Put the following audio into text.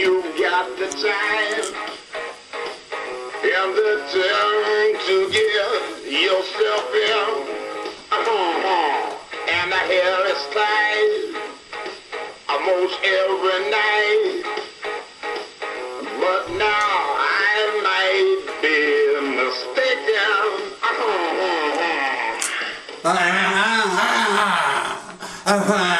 you've got the time and the time to get yourself in. Uh-huh. And I hear it's time almost every night. But now I might be mistaken. Uh -huh. Uh -huh. Uh -huh.